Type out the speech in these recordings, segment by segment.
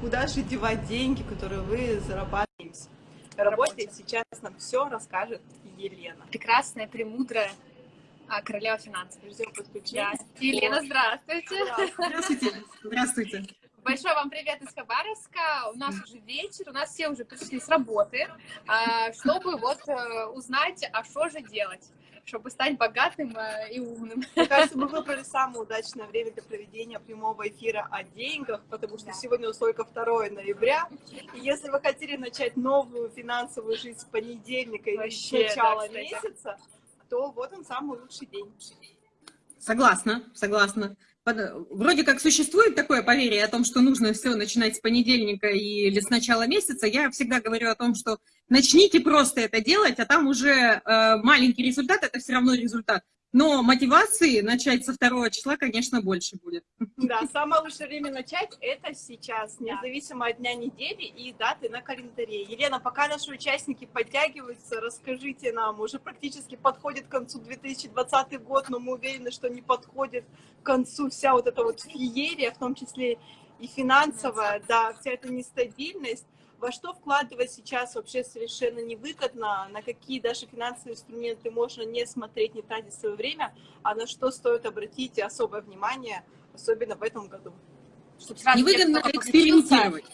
Куда же девать деньги, которые вы зарабатываете? Работе сейчас нам все расскажет Елена. Прекрасная, премудрая а, королева финансов. Ждем подключения. Да. Елена, здравствуйте. Здравствуйте. Здравствуйте. Большой вам привет из Хабаровска. У нас уже вечер, у нас все уже пришли с работы, а, чтобы вот э, узнать, а что же делать чтобы стать богатым э, и умным. Мне кажется, мы выбрали самое удачное время для проведения прямого эфира о деньгах, потому что да. сегодня только 2 ноября. И если вы хотели начать новую финансовую жизнь с понедельника или с начала да, месяца, то вот он самый лучший день. Согласна, согласна. Вроде как существует такое поверье о том, что нужно все начинать с понедельника или с начала месяца. Я всегда говорю о том, что начните просто это делать, а там уже э, маленький результат, это все равно результат. Но мотивации начать со второго числа, конечно, больше будет. Да, самое лучшее время начать – это сейчас, независимо от дня недели и даты на календаре. Елена, пока наши участники подтягиваются, расскажите нам, уже практически подходит к концу 2020 год, но мы уверены, что не подходит к концу вся вот эта вот феерия, в том числе и финансовая, да, вся эта нестабильность во что вкладывать сейчас вообще совершенно невыгодно, на какие даже финансовые инструменты можно не смотреть, не тратить свое время, а на что стоит обратить особое внимание, особенно в этом году. Невыгодно экспериментировать.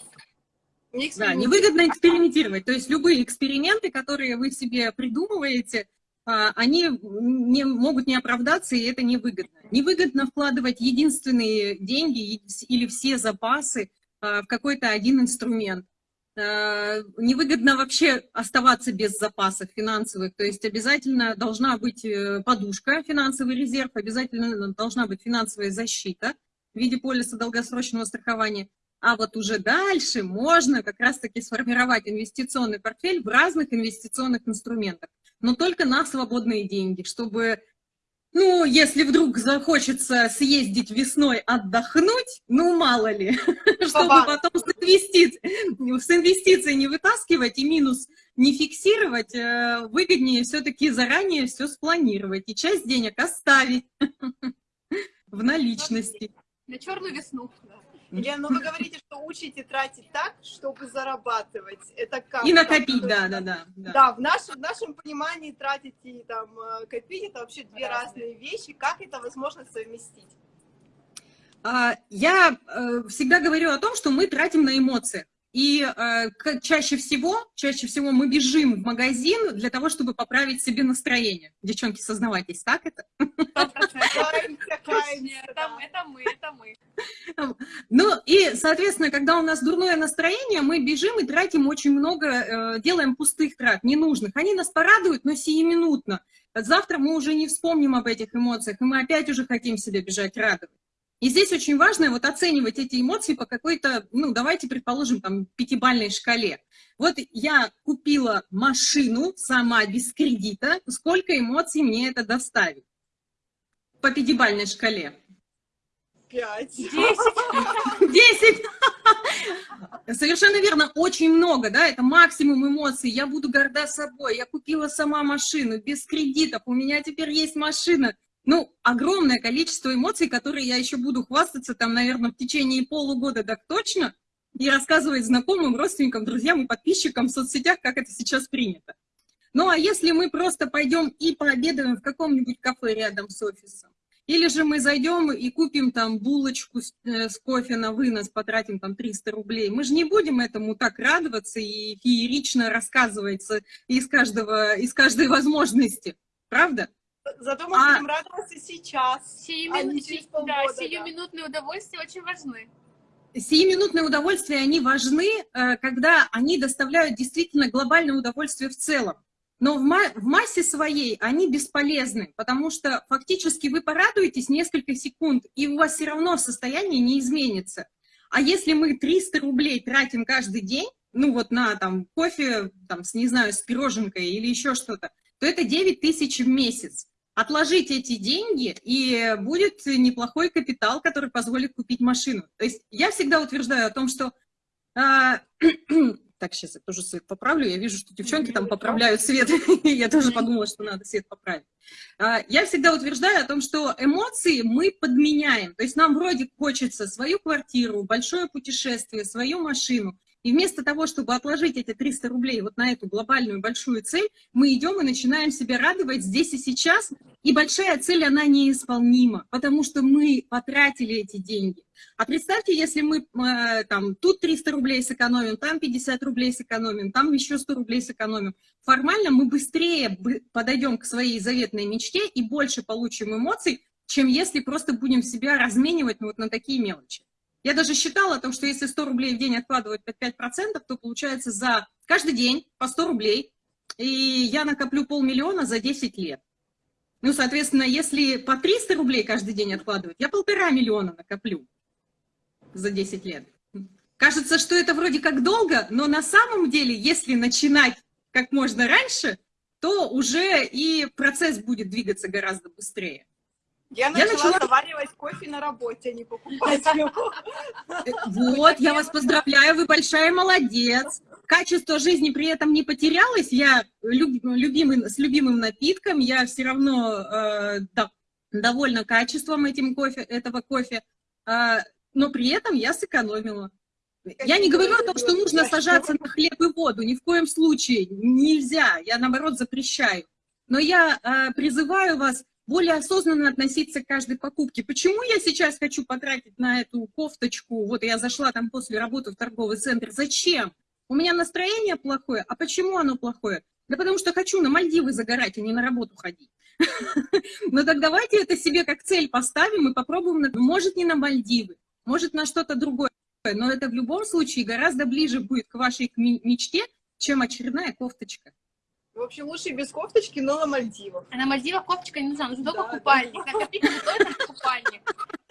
Не да, невыгодно экспериментировать. То есть любые эксперименты, которые вы себе придумываете, а, они не, могут не оправдаться, и это невыгодно. Невыгодно вкладывать единственные деньги или все запасы а, в какой-то один инструмент. Э, невыгодно вообще оставаться без запасов финансовых, то есть обязательно должна быть э, подушка, финансовый резерв, обязательно должна быть финансовая защита в виде полиса долгосрочного страхования, а вот уже дальше можно как раз-таки сформировать инвестиционный портфель в разных инвестиционных инструментах, но только на свободные деньги, чтобы ну, если вдруг захочется съездить весной отдохнуть, ну, мало ли, чтобы потом с инвестиций, с инвестиций не вытаскивать и минус не фиксировать, э, выгоднее все-таки заранее все спланировать и часть денег оставить в наличности. На черную весну. Елена, ну вы говорите, что учите тратить так, чтобы зарабатывать. Это как? И накопить, да, да, да. Да, в, нашем, в нашем понимании тратить и там, э, копить, это вообще две разные вещи. Как это возможно совместить? А, я э, всегда говорю о том, что мы тратим на эмоции. И э, чаще всего, чаще всего мы бежим в магазин для того, чтобы поправить себе настроение. Девчонки, сознавайтесь, так это? Это мы, это мы. Ну и, соответственно, когда у нас дурное настроение, мы бежим и тратим очень много, э, делаем пустых трат, ненужных. Они нас порадуют, но сиюминутно. Завтра мы уже не вспомним об этих эмоциях, и мы опять уже хотим себе бежать радовать. И здесь очень важно вот оценивать эти эмоции по какой-то, ну, давайте предположим, там, пятибальной шкале. Вот я купила машину сама без кредита, сколько эмоций мне это доставит? По пятибальной шкале. Пять. Десять. Десять. Совершенно верно, очень много, да, это максимум эмоций. Я буду горда собой, я купила сама машину без кредитов, у меня теперь есть машина ну, огромное количество эмоций, которые я еще буду хвастаться там, наверное, в течение полугода так точно, и рассказывать знакомым, родственникам, друзьям и подписчикам в соцсетях, как это сейчас принято. Ну, а если мы просто пойдем и пообедаем в каком-нибудь кафе рядом с офисом, или же мы зайдем и купим там булочку с, э, с кофе на вынос, потратим там 300 рублей, мы же не будем этому так радоваться и феерично рассказывать из, каждого, из каждой возможности, правда? Зато мы а... будем радоваться сейчас, Сию а не через полгода. Да, сиюминутные да. удовольствия очень важны. Сиюминутные удовольствия, они важны, э, когда они доставляют действительно глобальное удовольствие в целом. Но в, ма в массе своей они бесполезны, потому что фактически вы порадуетесь несколько секунд, и у вас все равно состояние не изменится. А если мы 300 рублей тратим каждый день, ну вот на там кофе, там, с, не знаю, с пироженкой или еще что-то, то это 9 тысяч в месяц отложить эти деньги, и будет неплохой капитал, который позволит купить машину. То есть я всегда утверждаю о том, что э, Так, сейчас я тоже свет поправлю. Я вижу, что девчонки там поправляют свет. Я тоже подумала, что надо свет поправить. А, я всегда утверждаю о том, что эмоции мы подменяем. То есть нам вроде хочется свою квартиру, большое путешествие, свою машину. И вместо того, чтобы отложить эти 300 рублей вот на эту глобальную большую цель, мы идем и начинаем себя радовать здесь и сейчас. И большая цель, она неисполнима, потому что мы потратили эти деньги. А представьте, если мы э, там тут 300 рублей сэкономим, там 50 рублей сэкономим, там еще 100 рублей сэкономим. Формально мы быстрее подойдем к своей заветной мечте и больше получим эмоций, чем если просто будем себя разменивать вот на такие мелочи. Я даже считала о том, что если 100 рублей в день откладывать под 5%, то получается за каждый день по 100 рублей, и я накоплю полмиллиона за 10 лет. Ну, соответственно, если по 300 рублей каждый день откладывать, я полтора миллиона накоплю за 10 лет. Кажется, что это вроде как долго, но на самом деле, если начинать как можно раньше, то уже и процесс будет двигаться гораздо быстрее. Я начала, я начала заваривать кофе на работе, а не покупать его. Вот, я вас поздравляю, вы большая молодец. Качество жизни при этом не потерялось. Я люб, любимый, с любимым напитком, я все равно э, да, довольна качеством этим кофе, этого кофе, э, но при этом я сэкономила. Я не говорю о том, что нужно сажаться на хлеб и воду, ни в коем случае нельзя, я наоборот запрещаю. Но я э, призываю вас более осознанно относиться к каждой покупке. Почему я сейчас хочу потратить на эту кофточку? Вот я зашла там после работы в торговый центр. Зачем? У меня настроение плохое. А почему оно плохое? Да потому что хочу на Мальдивы загорать, а не на работу ходить. Но так давайте это себе как цель поставим и попробуем, может, не на Мальдивы, может, на что-то другое. Но это в любом случае гораздо ближе будет к вашей мечте, чем очередная кофточка. В общем, лучше без кофточки, но на Мальдивах. А на Мальдивах кофточка не нужна, нужен да, только купальник. Да. Накопить не только купальник.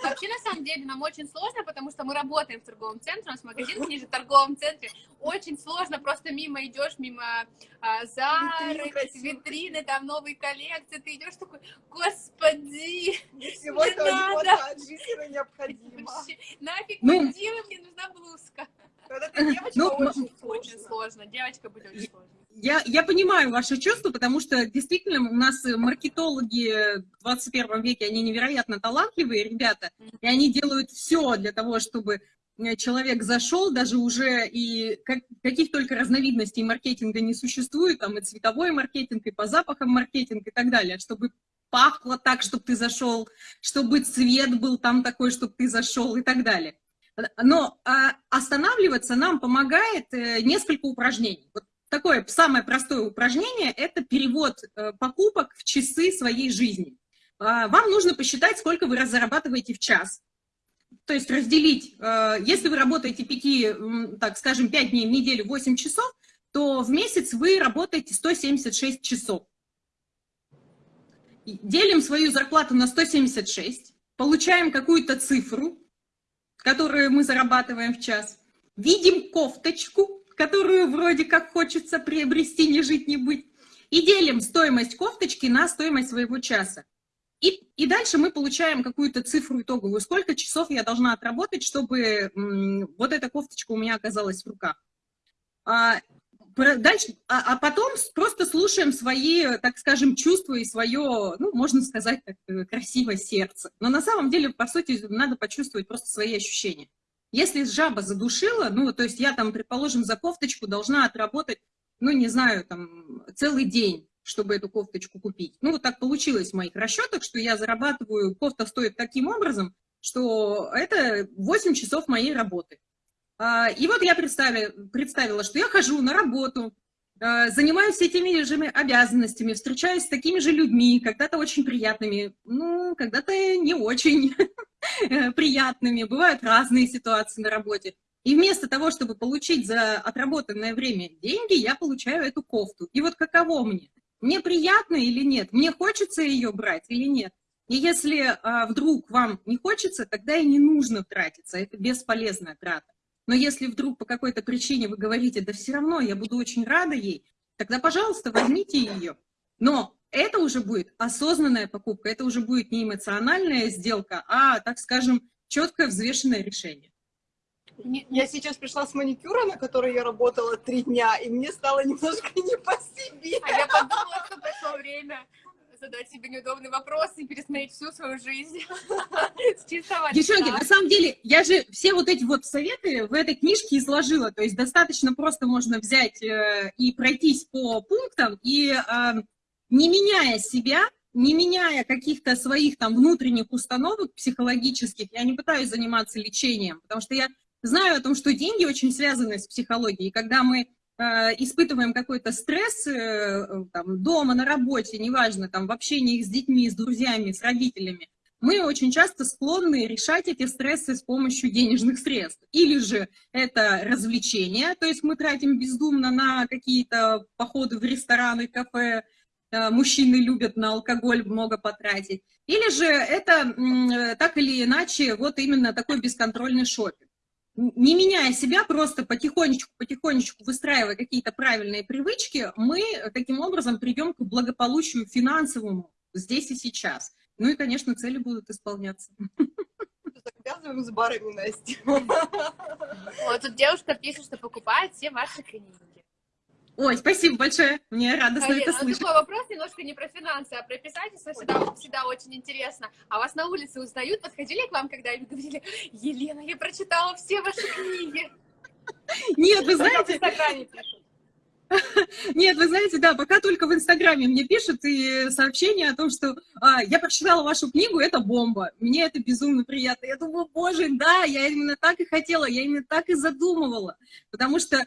Вообще, на самом деле, нам очень сложно, потому что мы работаем в торговом центре, у нас магазин ниже в торговом центре. Очень сложно, просто мимо идешь, мимо а, Зары, витрины, витрины, там новые коллекции, ты идешь такой, господи, всего не надо. жизненно необходимо. Нафиг ну, Мальдивы, мне нужна блузка. Когда ты девочка, ну, очень, очень сложно. Девочка быть очень сложно я, я понимаю ваши чувства, потому что действительно у нас маркетологи в 21 веке, они невероятно талантливые ребята, и они делают все для того, чтобы э, человек зашел, даже уже и как, каких только разновидностей маркетинга не существует, там и цветовой маркетинг, и по запахам маркетинг и так далее, чтобы пахло так, чтобы ты зашел, чтобы цвет был там такой, чтобы ты зашел и так далее. Но а, останавливаться нам помогает э, несколько упражнений. Вот такое самое простое упражнение – это перевод э, покупок в часы своей жизни. А, вам нужно посчитать, сколько вы зарабатываете в час. То есть разделить, э, если вы работаете 5, так скажем, 5 дней в неделю, 8 часов, то в месяц вы работаете 176 часов. Делим свою зарплату на 176, получаем какую-то цифру, которую мы зарабатываем в час, видим кофточку, которую вроде как хочется приобрести, не жить, не быть, и делим стоимость кофточки на стоимость своего часа. И, и дальше мы получаем какую-то цифру итоговую, сколько часов я должна отработать, чтобы вот эта кофточка у меня оказалась в руках. А, дальше, а, а потом просто слушаем свои, так скажем, чувства и свое, ну, можно сказать, так, э, красивое сердце. Но на самом деле, по сути, надо почувствовать просто свои ощущения. Если жаба задушила, ну, то есть я там, предположим, за кофточку должна отработать, ну, не знаю, там, целый день, чтобы эту кофточку купить. Ну, вот так получилось в моих расчетах, что я зарабатываю, кофта стоит таким образом, что это 8 часов моей работы. А, и вот я представила, представила, что я хожу на работу, а, занимаюсь этими же обязанностями, встречаюсь с такими же людьми, когда-то очень приятными, ну, когда-то не очень приятными, бывают разные ситуации на работе. И вместо того, чтобы получить за отработанное время деньги, я получаю эту кофту. И вот каково мне? Мне приятно или нет? Мне хочется ее брать или нет? И если а, вдруг вам не хочется, тогда и не нужно тратиться, это бесполезная трата. Но если вдруг по какой-то причине вы говорите, да все равно я буду очень рада ей, тогда, пожалуйста, возьмите ее. Но это уже будет осознанная покупка, это уже будет не эмоциональная сделка, а, так скажем, четкое взвешенное решение. Я сейчас пришла с маникюра, на которой я работала три дня, и мне стало немножко не по себе. А я подумала, что пришло время задать себе неудобный вопрос и пересмотреть всю свою жизнь. Девчонки, на самом деле, я же все вот эти вот советы в этой книжке изложила, то есть достаточно просто можно взять э, и пройтись по пунктам, и э, не меняя себя, не меняя каких-то своих там внутренних установок психологических, я не пытаюсь заниматься лечением, потому что я знаю о том, что деньги очень связаны с психологией, когда мы Э, испытываем какой-то стресс э, там, дома, на работе, неважно, там, в общении с детьми, с друзьями, с родителями, мы очень часто склонны решать эти стрессы с помощью денежных средств. Или же это развлечение, то есть мы тратим бездумно на какие-то походы в рестораны, кафе, мужчины любят на алкоголь много потратить. Или же это так или иначе вот именно такой бесконтрольный шопинг не меняя себя, просто потихонечку, потихонечку выстраивая какие-то правильные привычки, мы таким образом придем к благополучию финансовому здесь и сейчас. Ну и, конечно, цели будут исполняться. Завязываем с барами, Настя. Вот тут девушка пишет, что покупает все ваши книги. Ой, спасибо большое, мне радостно Алина, это ну, слышать. такой вопрос немножко не про финансы, а про писательство всегда, всегда очень интересно. А вас на улице узнают, подходили к вам, когда им говорили, Елена, я прочитала все ваши книги? Нет, вы знаете... Нет, вы знаете, да, пока только в Инстаграме мне пишут и сообщения о том, что а, я прочитала вашу книгу, это бомба. Мне это безумно приятно. Я думаю, боже, да, я именно так и хотела, я именно так и задумывала. Потому что э,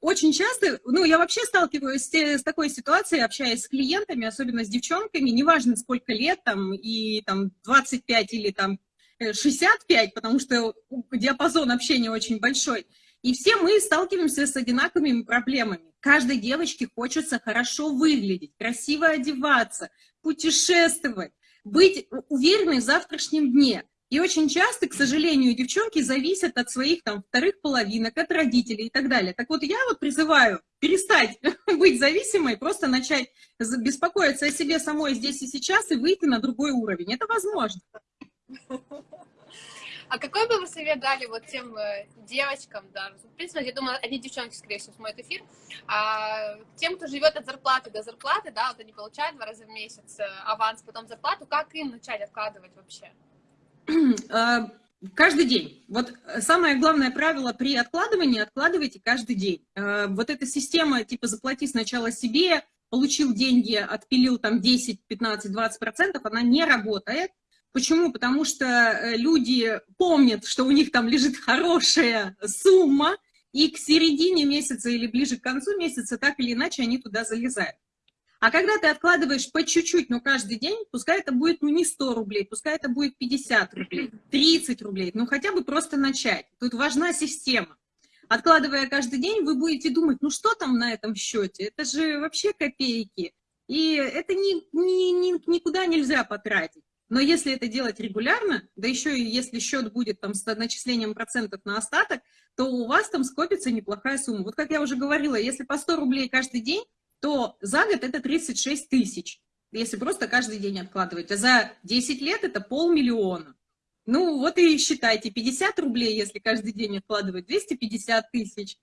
очень часто, ну, я вообще сталкиваюсь с, с такой ситуацией, общаясь с клиентами, особенно с девчонками, неважно сколько лет, там, и там 25 или там 65, потому что диапазон общения очень большой. И все мы сталкиваемся с одинаковыми проблемами. Каждой девочке хочется хорошо выглядеть, красиво одеваться, путешествовать, быть уверенной в завтрашнем дне. И очень часто, к сожалению, девчонки зависят от своих там вторых половинок, от родителей и так далее. Так вот, я вот призываю перестать быть зависимой, просто начать беспокоиться о себе самой здесь и сейчас и выйти на другой уровень. Это возможно. А какой бы вы совет дали вот тем э, девочкам, да, в принципе, я думаю, одни девчонки, скорее всего, смотрят эфир, а, тем, кто живет от зарплаты до зарплаты, да, вот они получают два раза в месяц э, аванс, потом зарплату, как им начать откладывать вообще? А, каждый день. Вот самое главное правило при откладывании – откладывайте каждый день. А, вот эта система, типа, заплати сначала себе, получил деньги, отпилил там 10, 15, 20 процентов, она не работает. Почему? Потому что э, люди помнят, что у них там лежит хорошая сумма, и к середине месяца или ближе к концу месяца так или иначе они туда залезают. А когда ты откладываешь по чуть-чуть, но каждый день, пускай это будет ну, не 100 рублей, пускай это будет 50 рублей, 30 рублей, ну хотя бы просто начать. Тут важна система. Откладывая каждый день, вы будете думать, ну что там на этом счете? Это же вообще копейки. И это ни, ни, ни, никуда нельзя потратить. Но если это делать регулярно, да еще и если счет будет там с начислением процентов на остаток, то у вас там скопится неплохая сумма. Вот как я уже говорила, если по 100 рублей каждый день, то за год это 36 тысяч, если просто каждый день откладывать. А за 10 лет это полмиллиона. Ну вот и считайте, 50 рублей, если каждый день откладывать, 250 тысяч.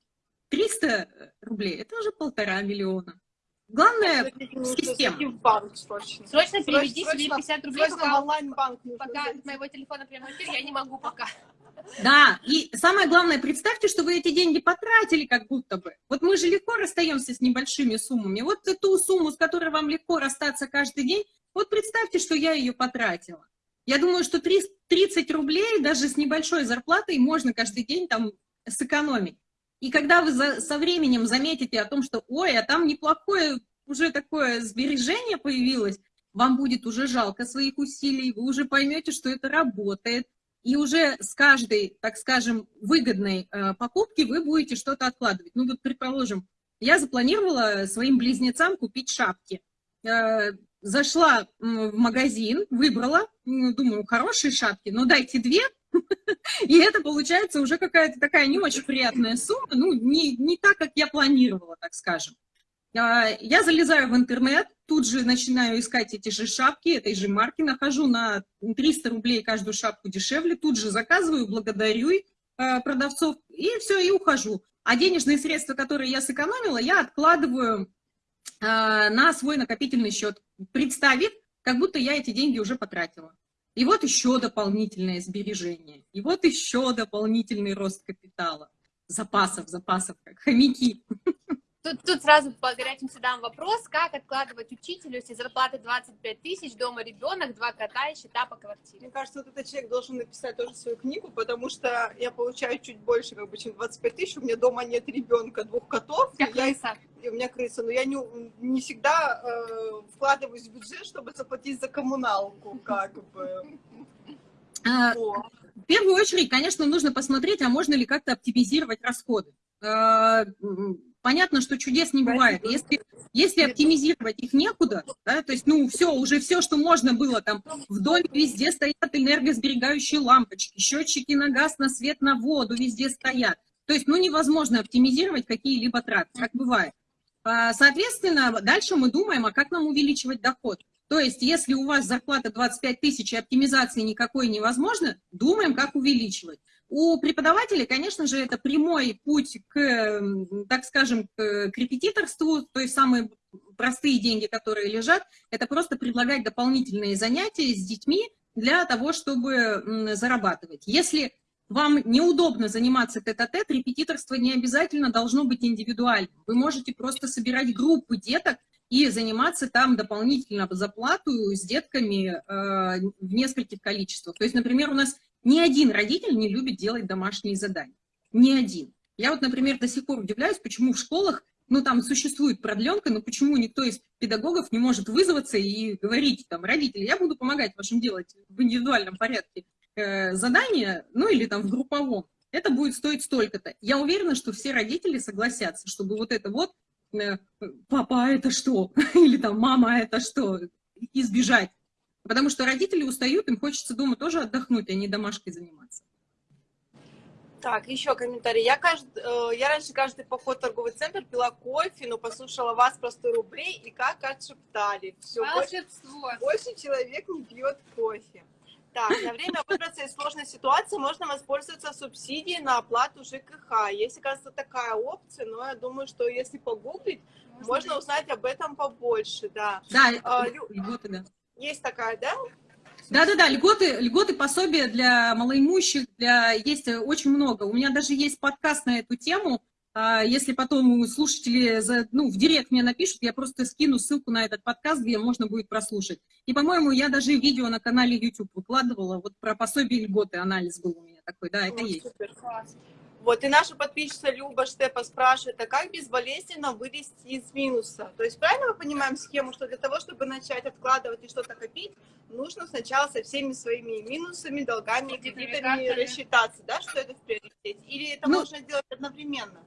300 рублей, это уже полтора миллиона. Главное, система. В банк срочно. Срочно переведи срочно, себе 50 рублей, срочно пока, в онлайн-банк. Пока от моего телефона прямо эфир, я не могу пока. Да, и самое главное, представьте, что вы эти деньги потратили как будто бы. Вот мы же легко расстаемся с небольшими суммами. Вот ту сумму, с которой вам легко расстаться каждый день, вот представьте, что я ее потратила. Я думаю, что 30 рублей даже с небольшой зарплатой можно каждый день там сэкономить. И когда вы за, со временем заметите о том, что, ой, а там неплохое уже такое сбережение появилось, вам будет уже жалко своих усилий, вы уже поймете, что это работает, и уже с каждой, так скажем, выгодной э, покупки вы будете что-то откладывать. Ну вот, предположим, я запланировала своим близнецам купить шапки. Э, зашла в магазин, выбрала, думаю, хорошие шапки, но дайте две, и это получается уже какая-то такая не очень приятная сумма, ну, не, не так, как я планировала, так скажем. А, я залезаю в интернет, тут же начинаю искать эти же шапки, этой же марки, нахожу на 300 рублей каждую шапку дешевле, тут же заказываю, благодарю, э, продавцов, и все, и ухожу. А денежные средства, которые я сэкономила, я откладываю э, на свой накопительный счет, представив, как будто я эти деньги уже потратила. И вот еще дополнительное сбережение, и вот еще дополнительный рост капитала. Запасов, запасов, как хомяки. Тут, тут сразу по горячим следам вопрос, как откладывать учителю, если зарплата 25 тысяч, дома ребенок, два кота и счета по квартире? Мне кажется, вот этот человек должен написать тоже свою книгу, потому что я получаю чуть больше, как бы, чем 25 тысяч, у меня дома нет ребенка, двух котов. У тебя крыса. Я, и у меня крыса, но я не, не всегда э, вкладываюсь в бюджет, чтобы заплатить за коммуналку, как бы. А, в первую очередь, конечно, нужно посмотреть, а можно ли как-то оптимизировать расходы. Понятно, что чудес не бывает. Если, если оптимизировать их некуда, да, то есть, ну, все, уже все, что можно было, там, в доме везде стоят энергосберегающие лампочки, счетчики на газ, на свет, на воду везде стоят. То есть, ну, невозможно оптимизировать какие-либо траты, как бывает. А, соответственно, дальше мы думаем, а как нам увеличивать доход. То есть, если у вас зарплата 25 тысяч и оптимизации никакой невозможно, думаем, как увеличивать. У преподавателей, конечно же, это прямой путь к, так скажем, к репетиторству, то есть самые простые деньги, которые лежат, это просто предлагать дополнительные занятия с детьми для того, чтобы зарабатывать. Если вам неудобно заниматься тет-а-тет, -тет, репетиторство не обязательно должно быть индивидуальным. Вы можете просто собирать группы деток и заниматься там дополнительно за плату с детками э, в нескольких количествах. То есть, например, у нас ни один родитель не любит делать домашние задания. Ни один. Я вот, например, до сих пор удивляюсь, почему в школах, ну, там существует продленка, но почему никто из педагогов не может вызваться и говорить, там, родители, я буду помогать вашим делать в индивидуальном порядке э, задания, ну, или там в групповом. Это будет стоить столько-то. Я уверена, что все родители согласятся, чтобы вот это вот, э, папа, а это что? Или там, мама, а это что? Избежать. Потому что родители устают, им хочется дома тоже отдохнуть, а не домашкой заниматься. Так, еще комментарий. Я, кажд... Э, я раньше каждый поход в торговый центр пила кофе, но послушала вас про 100 рублей и как отшептали. Все, больше, больше человек не пьет кофе. Так, на время выбраться из сложной ситуации можно воспользоваться субсидией на оплату ЖКХ. Есть, кажется, такая опция, но я думаю, что если погуглить, можно, можно узнать об этом побольше, да. Да, а, льготы, да. Есть такая, да? Да-да-да, льготы, льготы, пособия для малоимущих, для... есть очень много. У меня даже есть подкаст на эту тему. А, если потом слушатели за, ну, в директ мне напишут, я просто скину ссылку на этот подкаст, где можно будет прослушать. И, по-моему, я даже видео на канале YouTube выкладывала, вот про пособие льготы анализ был у меня такой, да, это О, есть. Супер, класс. Вот, и наша подписчица Люба Штепа спрашивает, а как безболезненно вылезти из минуса? То есть правильно мы понимаем схему, что для того, чтобы начать откладывать и что-то копить, нужно сначала со всеми своими минусами, долгами, кредитами рассчитаться, да, что это в приоритете? Или это ну, можно делать одновременно?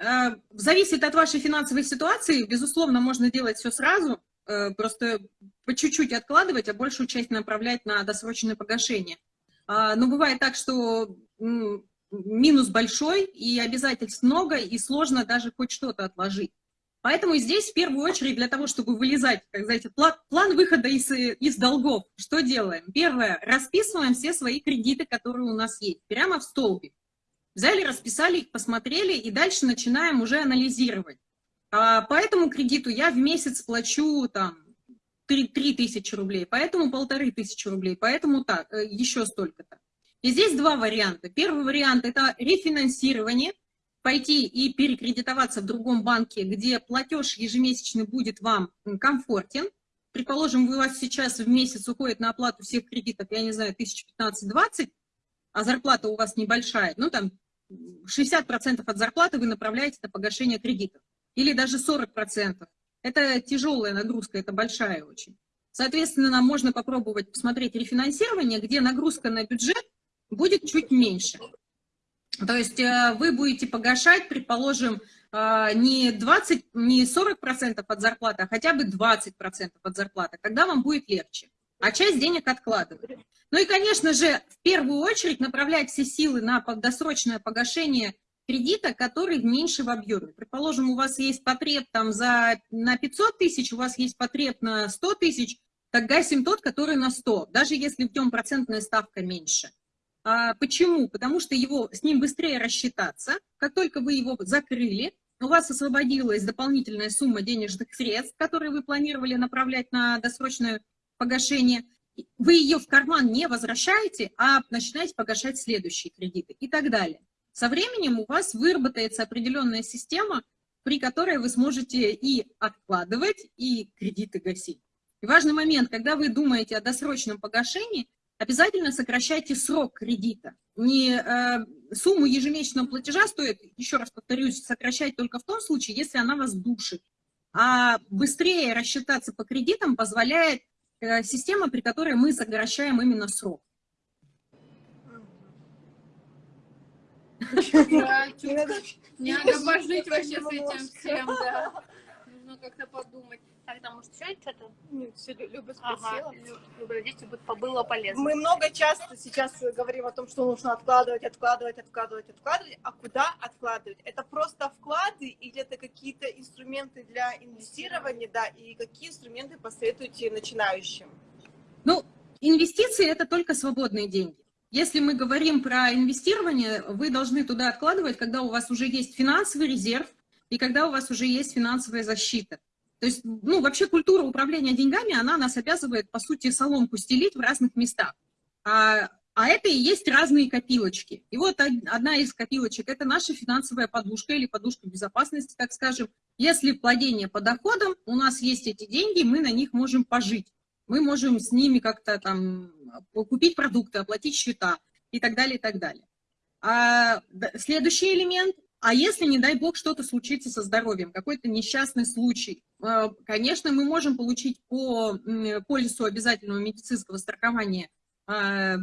Э, зависит от вашей финансовой ситуации. Безусловно, можно делать все сразу, э, просто по чуть-чуть откладывать, а большую часть направлять на досрочное погашение. А, но бывает так, что минус большой, и обязательств много, и сложно даже хоть что-то отложить. Поэтому здесь в первую очередь для того, чтобы вылезать, как знаете, план, план выхода из, из долгов, что делаем? Первое, расписываем все свои кредиты, которые у нас есть, прямо в столбик. Взяли, расписали их, посмотрели, и дальше начинаем уже анализировать. А по этому кредиту я в месяц плачу там 3, 3 тысячи рублей, поэтому полторы тысячи рублей, поэтому так, э, еще столько-то. И здесь два варианта. Первый вариант – это рефинансирование, пойти и перекредитоваться в другом банке, где платеж ежемесячный будет вам комфортен. Предположим, у вас сейчас в месяц уходит на оплату всех кредитов, я не знаю, 1015-20, а зарплата у вас небольшая, ну там 60% от зарплаты вы направляете на погашение кредитов. Или даже 40%. Это тяжелая нагрузка, это большая очень. Соответственно, нам можно попробовать посмотреть рефинансирование, где нагрузка на бюджет будет чуть меньше. То есть э, вы будете погашать, предположим, э, не 20, не 40% от зарплаты, а хотя бы 20% от зарплаты, когда вам будет легче. А часть денег откладывать. Ну и, конечно же, в первую очередь направлять все силы на досрочное погашение кредита, который меньше в объеме. Предположим, у вас есть потреб там за, на 500 тысяч, у вас есть потреб на 100 тысяч, так гасим тот, который на 100, даже если в нем процентная ставка меньше. А, почему? Потому что его, с ним быстрее рассчитаться. Как только вы его закрыли, у вас освободилась дополнительная сумма денежных средств, которые вы планировали направлять на досрочное погашение. Вы ее в карман не возвращаете, а начинаете погашать следующие кредиты и так далее. Со временем у вас выработается определенная система, при которой вы сможете и откладывать, и кредиты гасить. И важный момент, когда вы думаете о досрочном погашении, обязательно сокращайте срок кредита. Не э, сумму ежемесячного платежа стоит, еще раз повторюсь, сокращать только в том случае, если она вас душит. А быстрее рассчитаться по кредитам позволяет э, система, при которой мы сокращаем именно срок. Не надо пожить вообще с этим всем, да. Нужно как-то подумать. Так, там, может, еще что-то? Нет, все, Люба спросила. Ага, Люба, здесь было полезно. Мы много часто сейчас говорим о том, что нужно откладывать, откладывать, откладывать, откладывать. А куда откладывать? Это просто вклады или это какие-то инструменты для инвестирования, да, и какие инструменты посоветуете начинающим? Ну, инвестиции – это только свободные деньги. Если мы говорим про инвестирование, вы должны туда откладывать, когда у вас уже есть финансовый резерв и когда у вас уже есть финансовая защита. То есть, ну, вообще культура управления деньгами, она нас обязывает, по сути, соломку стелить в разных местах. А, а это и есть разные копилочки. И вот одна из копилочек – это наша финансовая подушка или подушка безопасности, так скажем. Если владение по доходам, у нас есть эти деньги, мы на них можем пожить. Мы можем с ними как-то там купить продукты, оплатить счета и так далее, и так далее. А следующий элемент а если, не дай бог, что-то случится со здоровьем, какой-то несчастный случай, э, конечно, мы можем получить по полису обязательного медицинского страхования, э,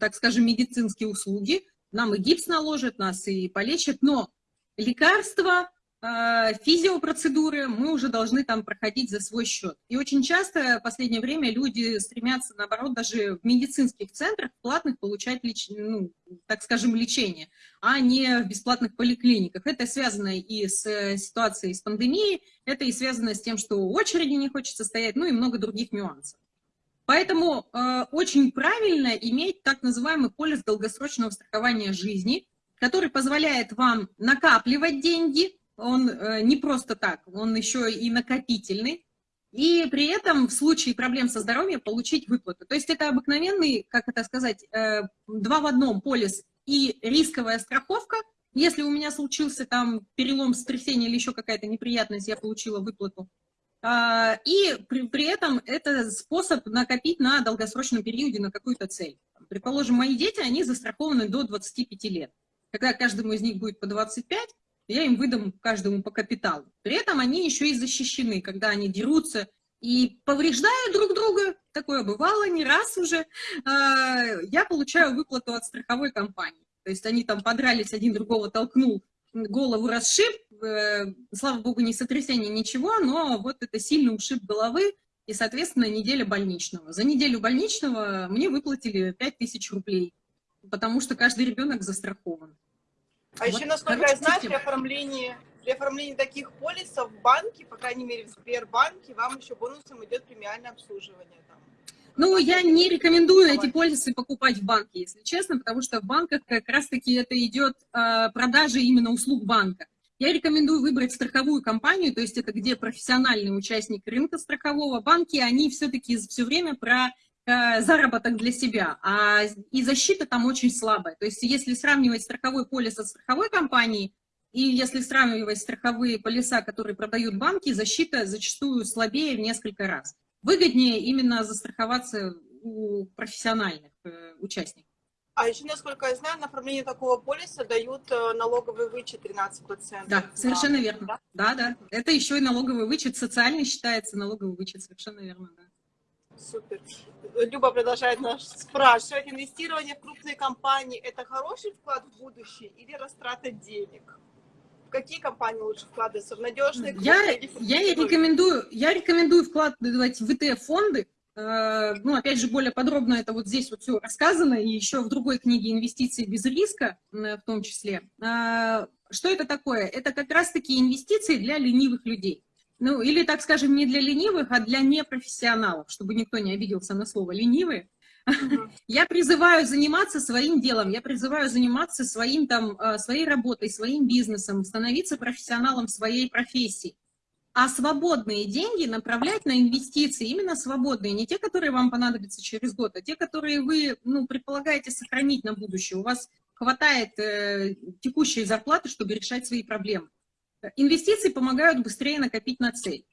так скажем, медицинские услуги, нам и гипс наложат, нас и полечат, но лекарства, физиопроцедуры мы уже должны там проходить за свой счет. И очень часто в последнее время люди стремятся, наоборот, даже в медицинских центрах платных получать, леч... ну, так скажем, лечение, а не в бесплатных поликлиниках. Это связано и с ситуацией с пандемией, это и связано с тем, что очереди не хочется стоять, ну и много других нюансов. Поэтому э, очень правильно иметь так называемый полис долгосрочного страхования жизни, который позволяет вам накапливать деньги, он э, не просто так, он еще и накопительный, и при этом в случае проблем со здоровьем получить выплату. То есть это обыкновенный, как это сказать, э, два в одном полис и рисковая страховка. Если у меня случился там перелом, сотрясение или еще какая-то неприятность, я получила выплату. А, и при, при этом это способ накопить на долгосрочном периоде на какую-то цель. Предположим, мои дети, они застрахованы до 25 лет. Когда каждому из них будет по 25, я им выдам каждому по капиталу. При этом они еще и защищены, когда они дерутся и повреждают друг друга, такое бывало не раз уже, а, я получаю выплату от страховой компании. То есть они там подрались, один другого толкнул, голову расшиб, э, слава богу, не сотрясение, ничего, но вот это сильный ушиб головы, и, соответственно, неделя больничного. За неделю больничного мне выплатили 5000 рублей, потому что каждый ребенок застрахован. А вот, еще, насколько короче, я знаю, при оформлении, при оформлении таких полисов в банке, по крайней мере в Сбербанке, вам еще бонусом идет премиальное обслуживание. Там. Ну, я не рекомендую эти полисы покупать в банке, если честно, потому что в банках как раз-таки это идет э, продажа именно услуг банка. Я рекомендую выбрать страховую компанию, то есть это где профессиональный участник рынка страхового. Банки, они все-таки все время про заработок для себя, а и защита там очень слабая. То есть если сравнивать страховой полис со страховой компанией, и если сравнивать страховые полиса, которые продают банки, защита зачастую слабее в несколько раз. Выгоднее именно застраховаться у профессиональных э, участников. А еще, насколько я знаю, на оформление такого полиса дают э, налоговый вычет 13%. Да, совершенно да, верно. Да? да, да. Это еще и налоговый вычет, социальный считается налоговый вычет, совершенно верно, да. Супер. Люба продолжает нас спрашивать, инвестирование в крупные компании – это хороший вклад в будущее или растрата денег? В какие компании лучше вкладываться? В надежные? Я, я, рекомендую, я рекомендую вкладывать в ETF-фонды. Э, ну, опять же, более подробно это вот здесь вот все рассказано, и еще в другой книге «Инвестиции без риска» в том числе. Э, что это такое? Это как раз-таки инвестиции для ленивых людей. Ну, или, так скажем, не для ленивых, а для непрофессионалов, чтобы никто не обиделся на слово «ленивые». Я призываю заниматься своим делом, я призываю заниматься своим, там, э, своей работой, своим бизнесом, становиться профессионалом своей профессии. А свободные деньги направлять на инвестиции, именно свободные, не те, которые вам понадобятся через год, а те, которые вы ну, предполагаете сохранить на будущее. У вас хватает э, текущей зарплаты, чтобы решать свои проблемы. Инвестиции помогают быстрее накопить на цель.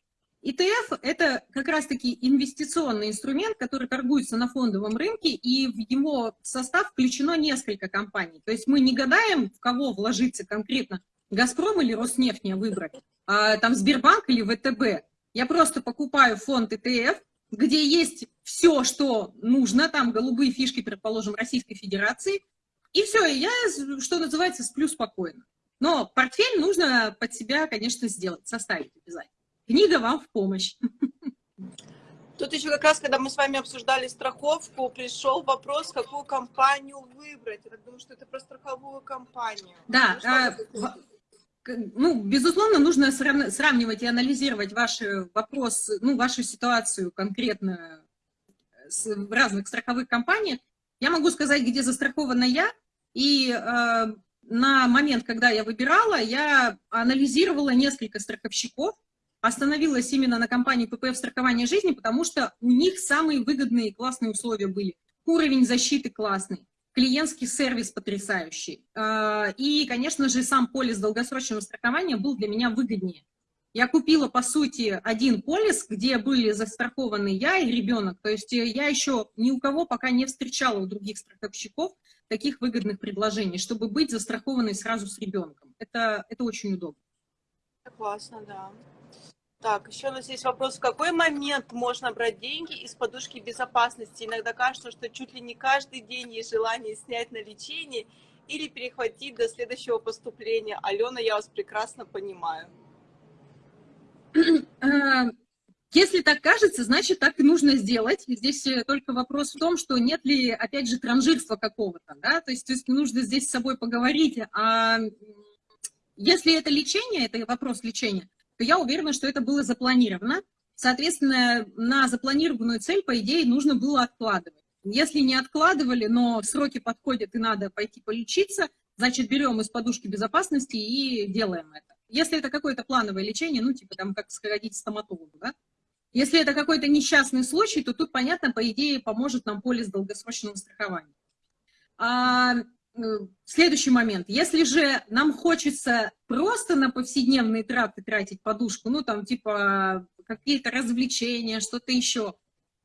ETF – это как раз-таки инвестиционный инструмент, который торгуется на фондовом рынке, и в его состав включено несколько компаний. То есть мы не гадаем, в кого вложиться конкретно, «Газпром» или «Роснефть» мне выбрать, а, там Сбербанк или ВТБ. Я просто покупаю фонд ETF, где есть все, что нужно, там голубые фишки, предположим, Российской Федерации, и все, я, что называется, сплю спокойно. Но портфель нужно под себя, конечно, сделать, составить обязательно. Книга вам в помощь. Тут еще как раз, когда мы с вами обсуждали страховку, пришел вопрос, какую компанию выбрать. Я так думаю, что это про страховую компанию. Да, ну, а, ну, безусловно, нужно сравнивать и анализировать ваш вопрос, ну, вашу ситуацию конкретно в разных страховых компаниях. Я могу сказать, где застрахована я, и э, на момент, когда я выбирала, я анализировала несколько страховщиков, остановилась именно на компании ППФ страхования жизни, потому что у них самые выгодные и классные условия были. Уровень защиты классный, клиентский сервис потрясающий. А, и, конечно же, сам полис долгосрочного страхования был для меня выгоднее. Я купила, по сути, один полис, где были застрахованы я и ребенок. То есть я еще ни у кого пока не встречала у других страховщиков таких выгодных предложений, чтобы быть застрахованной сразу с ребенком. Это, это очень удобно. Классно, да. Так, еще у нас есть вопрос, в какой момент можно брать деньги из подушки безопасности? Иногда кажется, что чуть ли не каждый день есть желание снять на лечение или перехватить до следующего поступления. Алена, я вас прекрасно понимаю. Если так кажется, значит, так и нужно сделать. Здесь э, только вопрос в том, что нет ли, опять же, транжирства какого-то, да, то есть, то есть нужно здесь с собой поговорить, а если это лечение, это вопрос лечения, то я уверена, что это было запланировано. Соответственно, на запланированную цель, по идее, нужно было откладывать. Если не откладывали, но сроки подходят и надо пойти полечиться, значит, берем из подушки безопасности и делаем это. Если это какое-то плановое лечение, ну, типа там, как сходить к стоматологу, да? Если это какой-то несчастный случай, то тут, понятно, по идее, поможет нам полис долгосрочного страхования. А Э, следующий момент. Если же нам хочется просто на повседневные траты тратить подушку, ну, там, типа, какие-то развлечения, что-то еще,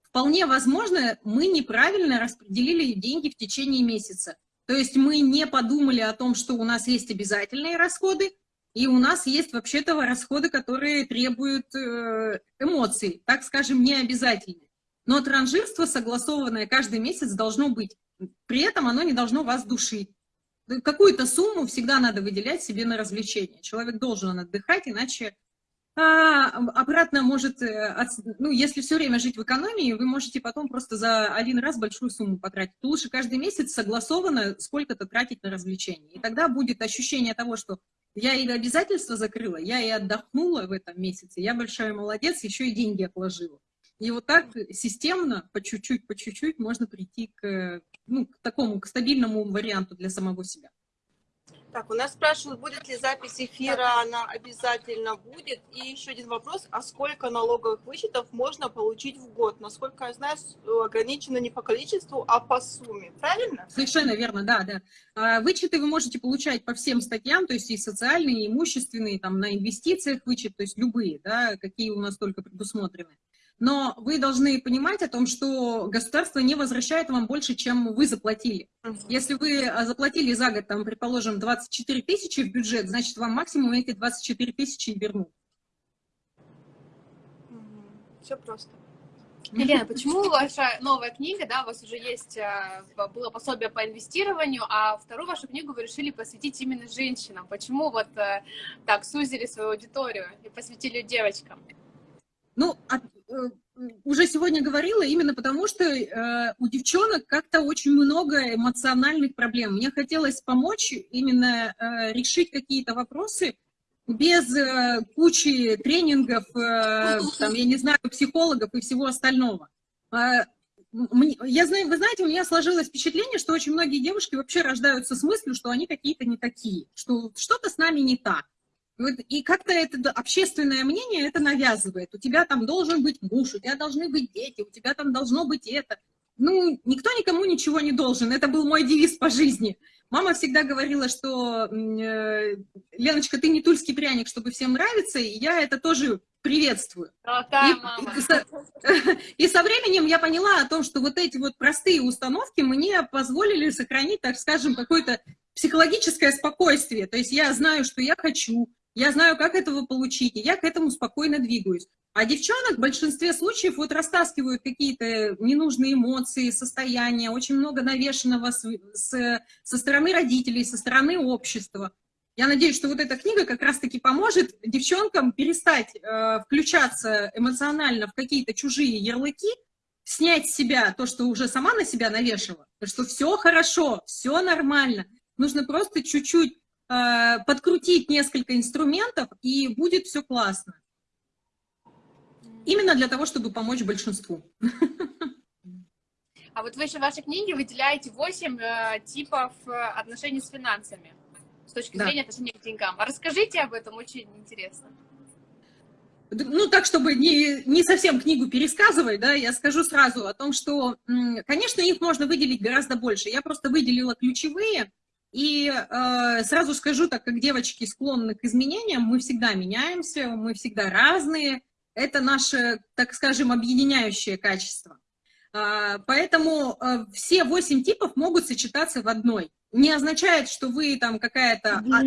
вполне возможно, мы неправильно распределили деньги в течение месяца. То есть мы не подумали о том, что у нас есть обязательные расходы, и у нас есть вообще-то расходы, которые требуют э, эмоций, так скажем, не обязательные. Но транжирство согласованное каждый месяц должно быть. При этом оно не должно вас душить. Какую-то сумму всегда надо выделять себе на развлечение. Человек должен отдыхать, иначе а, обратно может, э, ну, если все время жить в экономии, вы можете потом просто за один раз большую сумму потратить. Лучше каждый месяц согласованно сколько-то тратить на развлечения. И тогда будет ощущение того, что я и обязательства закрыла, я и отдохнула в этом месяце, я большая молодец, еще и деньги отложила. И вот так системно, по чуть-чуть, по чуть-чуть можно прийти к, ну, к такому, к стабильному варианту для самого себя. Так, у нас спрашивают, будет ли запись эфира, она обязательно будет. И еще один вопрос, а сколько налоговых вычетов можно получить в год? Насколько я знаю, ограничено не по количеству, а по сумме, правильно? Совершенно верно, да, да. А, вычеты вы можете получать по всем статьям, то есть и социальные, и имущественные, там на инвестициях вычет, то есть любые, да, какие у нас только предусмотрены но вы должны понимать о том, что государство не возвращает вам больше, чем вы заплатили. Если вы а, заплатили за год, там, предположим, 24 тысячи в бюджет, значит, вам максимум эти 24 тысячи вернут. Все просто. Елена, почему ваша новая книга, да, у вас уже есть, а, было пособие по инвестированию, а вторую вашу книгу вы решили посвятить именно женщинам? Почему вот э, так сузили свою аудиторию и посвятили девочкам? Ну, Э, уже сегодня говорила, именно потому что э, у девчонок как-то очень много эмоциональных проблем. Мне хотелось помочь именно э, решить какие-то вопросы без э, кучи тренингов, э, там, я не знаю, психологов и всего остального. Э, я знаю, вы знаете, у меня сложилось впечатление, что очень многие девушки вообще рождаются с мыслью, что они какие-то не такие, что что-то с нами не так. И как-то это общественное мнение это навязывает. У тебя там должен быть муж, у тебя должны быть дети, у тебя там должно быть это. Ну, никто никому ничего не должен. Это был мой девиз по жизни. Мама всегда говорила, что э, Леночка, ты не тульский пряник, чтобы всем нравиться, и я это тоже приветствую. Золотая и, мама. И, со, и со временем я поняла о том, что вот эти вот простые установки мне позволили сохранить, так скажем, какое-то психологическое спокойствие. То есть я знаю, что я хочу, я знаю, как этого получить, и я к этому спокойно двигаюсь. А девчонок в большинстве случаев вот растаскивают какие-то ненужные эмоции, состояния, очень много навешенного с, с, со стороны родителей, со стороны общества. Я надеюсь, что вот эта книга как раз-таки поможет девчонкам перестать э, включаться эмоционально в какие-то чужие ярлыки, снять с себя то, что уже сама на себя навешивала, что все хорошо, все нормально. Нужно просто чуть-чуть э, подкрутить несколько инструментов, и будет все классно. Именно для того, чтобы помочь большинству. А вот вы еще в вашей книге выделяете 8 э, типов э, отношений с финансами с точки да. зрения отношения к деньгам. А расскажите об этом, очень интересно. Ну, так, чтобы не, не совсем книгу пересказывать, да, я скажу сразу о том, что, конечно, их можно выделить гораздо больше. Я просто выделила ключевые, и э, сразу скажу, так как девочки склонны к изменениям, мы всегда меняемся, мы всегда разные, это наше, так скажем, объединяющее качество. А, поэтому а, все восемь типов могут сочетаться в одной. Не означает, что вы там какая-то а,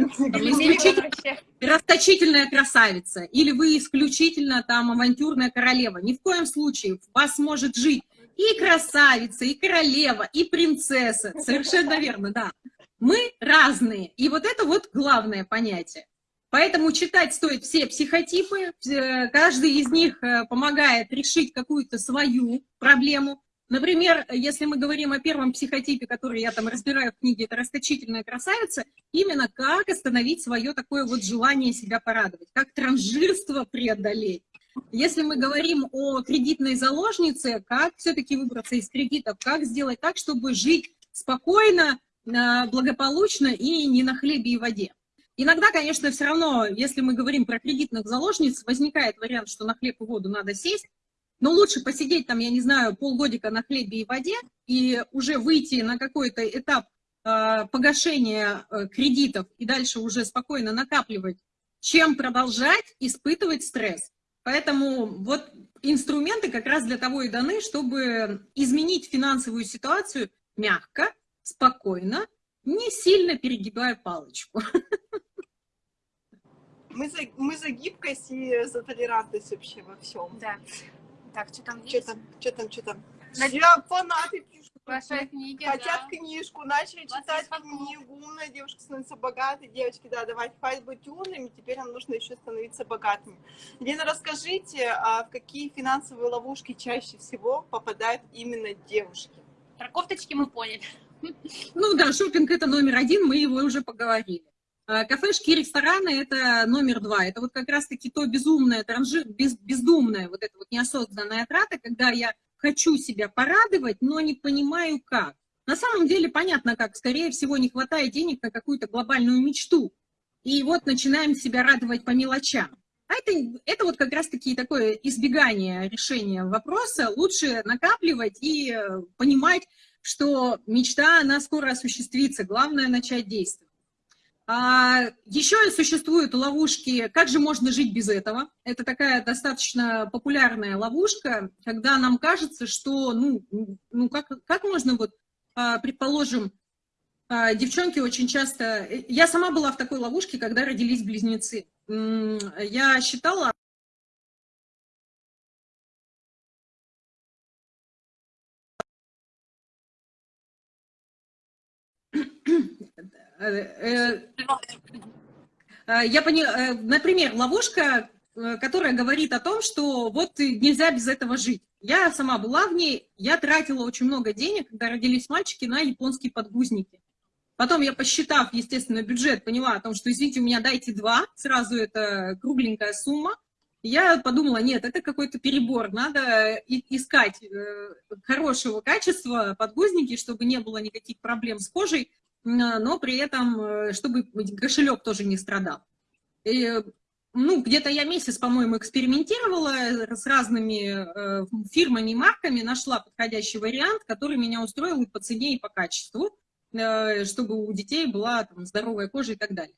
расточительная красавица, или вы исключительно там авантюрная королева. Ни в коем случае. Вас может жить и красавица, и королева, и принцесса. Совершенно верно, да. Мы разные. И вот это вот главное понятие. Поэтому читать стоит все психотипы, каждый из них э, помогает решить какую-то свою проблему. Например, если мы говорим о первом психотипе, который я там разбираю в книге, это расточительная красавица, именно как остановить свое такое вот желание себя порадовать, как транжирство преодолеть. Если мы говорим о кредитной заложнице, как все-таки выбраться из кредитов, как сделать так, чтобы жить спокойно, э, благополучно и не на хлебе и воде. Иногда, конечно, все равно, если мы говорим про кредитных заложниц, возникает вариант, что на хлеб и воду надо сесть, но лучше посидеть там, я не знаю, полгодика на хлебе и воде и уже выйти на какой-то этап э, погашения э, кредитов и дальше уже спокойно накапливать, чем продолжать испытывать стресс. Поэтому вот инструменты как раз для того и даны, чтобы изменить финансовую ситуацию мягко, спокойно, не сильно перегибая палочку. Мы за, мы за гибкость и за толерантность вообще во всем. Да. Так, что там Что там, что там, что там? Я фанаты пишут. Ваши книги, Хотят да. книжку, начали читать книгу. Умная девушка становится богатой. Девочки, да, давайте, хватит быть умными, теперь нам нужно еще становиться богатыми. Лена, расскажите, а в какие финансовые ловушки чаще всего попадают именно девушки? Про кофточки мы поняли. Ну да, шопинг это номер один, мы его уже поговорили. А, кафешки и рестораны – это номер два. Это вот как раз-таки то безумное, транжи, без, бездумное, вот это вот неосознанная трата, когда я хочу себя порадовать, но не понимаю как. На самом деле понятно как. Скорее всего, не хватает денег на какую-то глобальную мечту. И вот начинаем себя радовать по мелочам. А это, это вот как раз-таки такое избегание решения вопроса. Лучше накапливать и э, понимать, что мечта, она скоро осуществится. Главное – начать действовать. А, еще существуют ловушки «Как же можно жить без этого?». Это такая достаточно популярная ловушка, когда нам кажется, что, ну, ну как, как можно, вот, а, предположим, а, девчонки очень часто... Я сама была в такой ловушке, когда родились близнецы. Я считала, я поняла, э, например, ловушка, которая говорит о том, что вот нельзя без этого жить. Я сама была в ней, я тратила очень много денег, когда родились мальчики, на японские подгузники. Потом я, посчитав, естественно, бюджет, поняла о том, что, извините, у меня дайте два, сразу это кругленькая сумма. Я подумала, нет, это какой-то перебор, надо искать э, хорошего качества подгузники, чтобы не было никаких проблем с кожей, но при этом, э, чтобы кошелек тоже не страдал. И, ну, где-то я месяц, по-моему, экспериментировала с разными э, фирмами и марками, нашла подходящий вариант, который меня устроил и по цене, и по качеству, чтобы у детей была там, здоровая кожа и так далее.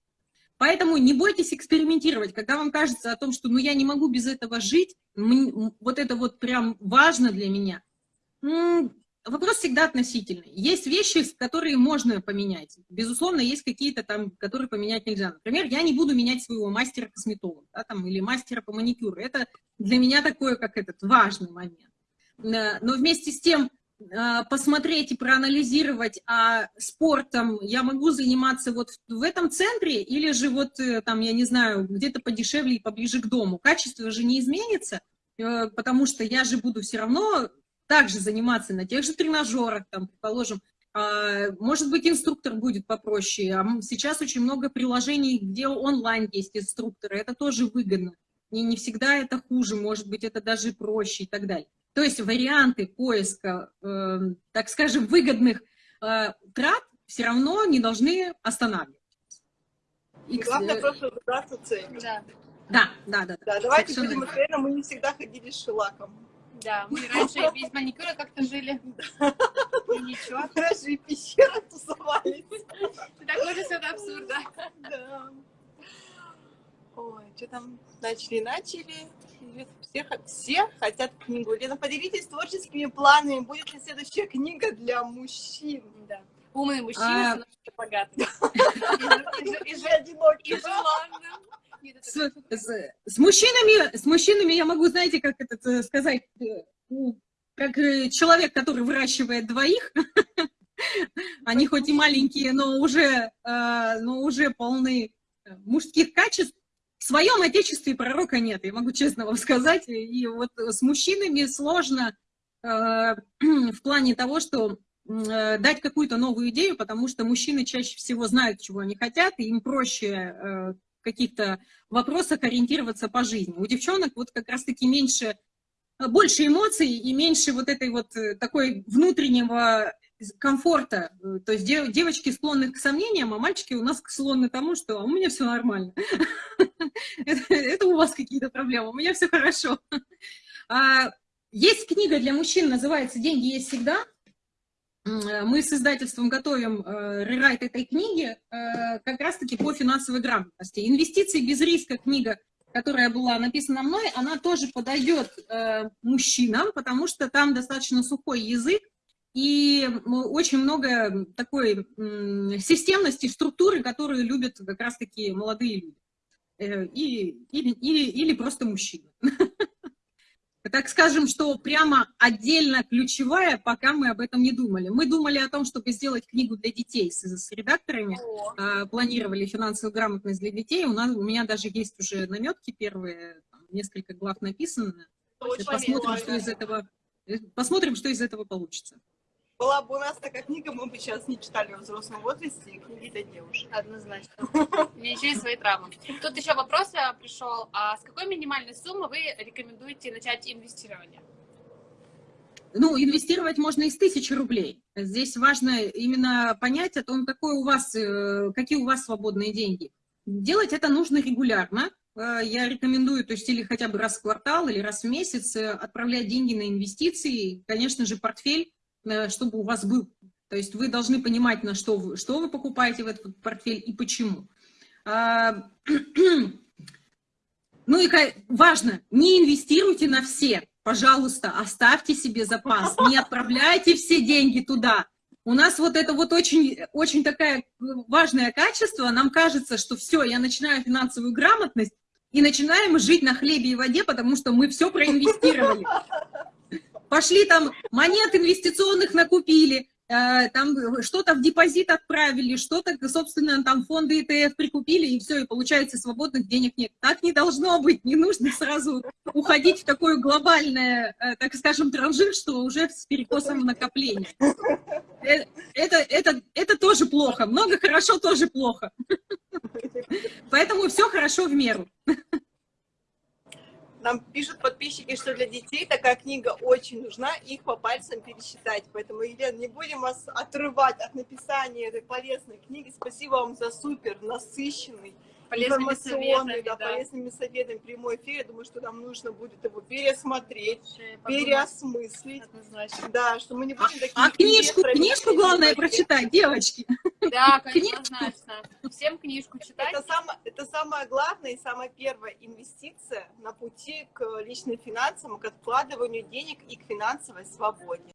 Поэтому не бойтесь экспериментировать. Когда вам кажется о том, что ну, я не могу без этого жить, вот это вот прям важно для меня, вопрос всегда относительный. Есть вещи, которые можно поменять. Безусловно, есть какие-то там, которые поменять нельзя. Например, я не буду менять своего мастера-косметолога да, там, или мастера по маникюру. Это для меня такое, как этот, важный момент. Э, но вместе с тем, а, посмотреть и проанализировать, а спортом я могу заниматься вот в этом центре или же вот э, там, я не знаю, где-то подешевле и поближе к дому. Качество же не изменится, э, потому что я же буду все равно также заниматься на тех же тренажерах, там, предположим, а, может быть, инструктор будет попроще. А сейчас очень много приложений, где онлайн есть инструкторы, это тоже выгодно. И не всегда это хуже, может быть, это даже проще и так далее. То есть варианты поиска, э, так скажем, выгодных э, трат все равно не должны останавливать. И главное просто выбраться целью. Да. Да, да, да. да давайте будем откровенно, мы не всегда ходили с шелаком. Да, мы раньше без маникюра как-то жили. И ничего. Раньше и пещера тусовались. Такой же это абсурд, да. Да. Ой, что там начали-начали все, все хотят книгу. Лена, поделитесь творческими планами. Будет ли следующая книга для мужчин? Да. Умный мужчина, а... но богатый. И же одинокий. И желанным. С, с, с, мужчинами, с мужчинами я могу, знаете, как это э, сказать, э, как э, человек, который выращивает двоих, они хоть и маленькие, но уже, но уже полны мужских качеств, в своем отечестве пророка нет, я могу честно вам сказать. И вот с мужчинами сложно в плане того, что дать какую-то новую идею, потому что мужчины чаще всего знают, чего они хотят, и им проще каких-то вопросах ориентироваться по жизни. У девчонок вот как раз-таки меньше, больше эмоций и меньше вот этой вот э, такой внутреннего комфорта. То есть девочки склонны к сомнениям, а мальчики у нас склонны к тому, что «А у меня все нормально. Это у вас какие-то проблемы, у меня все хорошо. А, есть книга для мужчин, называется «Деньги есть всегда». Мы с издательством готовим э, рерайт этой книги э, как раз-таки по финансовой грамотности. «Инвестиции без риска» книга, которая была написана мной, она тоже подойдет э, мужчинам, потому что там достаточно сухой язык, и очень много такой системности, структуры, которые любят как раз-таки молодые люди. Э, и, или, или, или просто мужчины. Так скажем, что прямо отдельно ключевая, пока мы об этом не думали. Мы думали о том, чтобы сделать книгу для детей с, с редакторами, О. планировали финансовую грамотность для детей. У, нас, у меня даже есть уже наметки первые, несколько глав написаны. Посмотрим, что из этого, э, посмотрим, что из этого получится. Была бы у нас такая книга, мы бы сейчас не читали в взрослом возрасте книги для девушек. Однозначно. Меня еще свои травмы. Тут еще вопрос пришел. А с какой минимальной суммы вы рекомендуете начать инвестирование? Ну, инвестировать можно из тысячи рублей. Здесь важно именно понять о том, какой у вас, э, какие у вас свободные деньги. Делать это нужно регулярно. Э, я рекомендую, то есть или хотя бы раз в квартал, или раз в месяц э, отправлять деньги на инвестиции. Конечно же, портфель Э, чтобы у вас был. То есть вы должны понимать, на что вы, что вы покупаете в этот портфель и почему. А, ну и важно, не инвестируйте на все. Пожалуйста, оставьте себе запас, не отправляйте все деньги туда. У нас вот это вот очень, очень такое важное качество. Нам кажется, что все, я начинаю финансовую грамотность и начинаем жить на хлебе и воде, потому что мы все проинвестировали пошли там монет инвестиционных накупили, э, там что-то в депозит отправили, что-то, собственно, там фонды ETF прикупили, и все, и получается свободных денег нет. Так не должно быть, не нужно сразу уходить в такое глобальное, э, так скажем, транжир, что уже с перекосом накопления. Э, это, это, это тоже плохо, много хорошо тоже плохо. Поэтому все хорошо в меру. Нам пишут подписчики, что для детей такая книга очень нужна, их по пальцам пересчитать. Поэтому, Елена, не будем вас отрывать от написания этой полезной книги. Спасибо вам за супер насыщенный, полезными информационный, советами, да, да. полезными советами прямой эфир. Я думаю, что нам нужно будет его пересмотреть, Подумать переосмыслить. однозначно. Да, что мы не будем такие... А книжку, книжку главное прочитать, девочки. Да, конечно, однозначно. Всем книжку читать. Это, самое, это самая главная и самая первая инвестиция на пути к личным финансам, к откладыванию денег и к финансовой свободе.